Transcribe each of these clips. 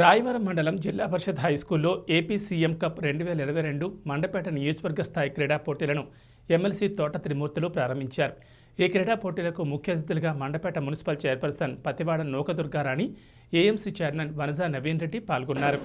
రాయవరం మండలం జిల్లా పరిషత్ హై స్కూల్లో ఏపీ సీఎం కప్ రెండు వేల ఇరవై రెండు మండపేట నియోజకవర్గ స్థాయి క్రీడా పోటీలను ఎమ్మెల్సీ తోట త్రిమూర్తులు ప్రారంభించారు. ఈ క్రీడా పోటీలకు ముఖ్య అతిథులుగా Mandapeta municipal chairperson Pativada Nookadurgarani AMC chairman Vanaja Naveen Reddy పాల్గొన్నారు.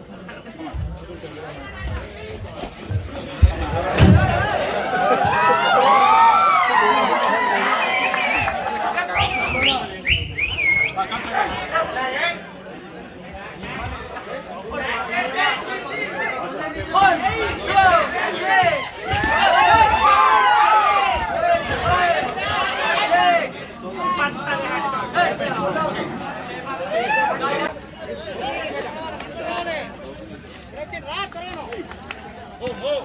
어, 어.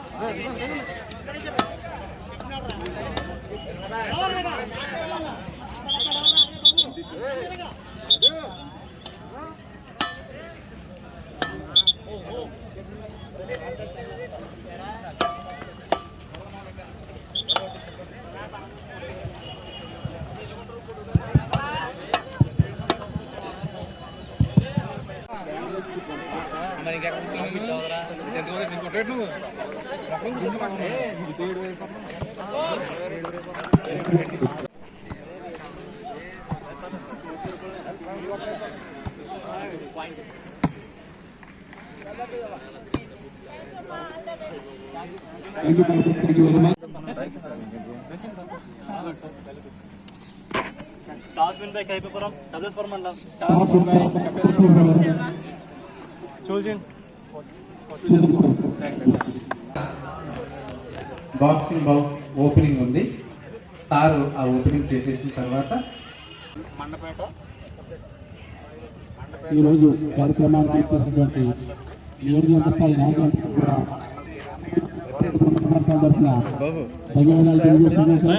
ಟಾಸ್ ವಿನ್ ಬೇಕಾಗಿ ಪೇಪರ್ ಡಬ್ಲ್ಯೂಸ್ ಫಾರ್ಮ್ ಅಲ್ಲ ಟಾಸ್ ವಿನ್ ಬೇಕಾಗಿ చూసి బాక్సింగ్ బౌ ఓపెనింగ్ ఉంది. సారు ఆ ఓపెనింగ్ చేసేసిన తర్వాత ఈరోజు కార్యక్రమానికి ఇచ్చేసినటువంటి నియోజకవర్గ స్థాయి నాయకులందరికీ కూడా ధన్యవాదాలు సార్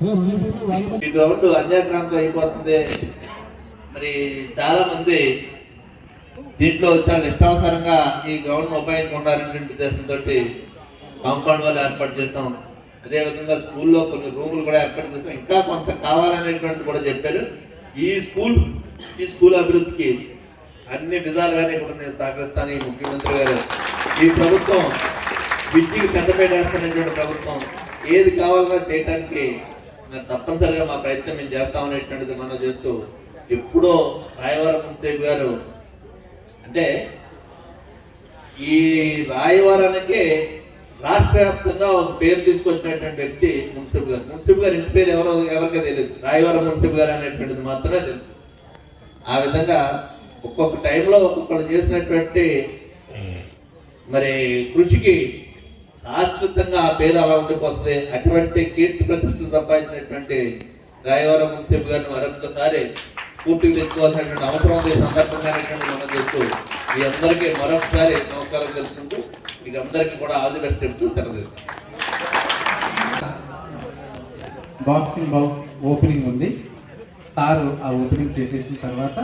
ఈ గ్రౌండ్ అన్యాక్రాంతం అయిపోతుంది. మరి చాలా మంది దీంట్లో చాలా ఇష్టానుసారంగా ఈ గ్రౌండ్ ఉపయోగించుకుంటారనేటువంటి ఉద్దేశంతో కాంపౌండ్ వాళ్ళు ఏర్పాటు చేస్తాం అదేవిధంగా స్కూల్లో కొన్ని రూములు కూడా ఏర్పాటు చేస్తాం ఇంకా కొంత కావాలనేటువంటి కూడా చెప్పారు. ఈ స్కూల్ ఈ స్కూల్ అభివృద్ధికి అన్ని విధాలుగానే కూడా నేను సహకరిస్తాను ఈ ముఖ్యమంత్రి గారు. ఈ ప్రభుత్వం విద్యకు పెద్దపేట వేస్తున్నటువంటి ప్రభుత్వం. ఏది కావాలన్నా చేయటానికి మరి తప్పనిసరిగా మా ప్రయత్నం మేము చేస్తామనేటువంటిది మనం చేస్తూ ఎప్పుడో రాయవరం మున్సేపు గారు అంటే ఈ రాయవరానికే రాష్ట్ర వ్యాప్తంగా ఒక పేరు తీసుకొచ్చినటువంటి వ్యక్తి మున్సిపల్ గారు. మున్సిపల్ గారు ఇంటి పేరు ఎవరో ఎవరికీ తెలియదు. రాయవరం మున్సిపల్ గారు అనేటువంటిది మాత్రమే తెలుసు. ఆ విధంగా ఒక్కొక్క టైంలో ఒక్కొక్కరు చేసినటువంటి మరి కృషికి శాశ్వతంగా ఆ పేరు అలా ఉండిపోతుంది. అటువంటి కీర్తి ప్రతిష్టలు సంపాదించినటువంటి రాయవరం మున్సిపల్ గారిని మరొకసారి పూర్తిగా తెచ్చుకోవాల్సినటువంటి అవసరం ఉంది. ఈ మనం చేస్తూ మీ అందరికీ మరొకసారి నమస్కారం తెలుసుకుంటూ మీకు అందరికీ కూడా ఆల్ ది బెస్ట్ చెప్తూ తెలియజేస్తాం బాక్సింగ్ బౌ ఓపెనింగ్ ఉంది. సారు ఆ ఓపెనింగ్ చేసేసిన తర్వాత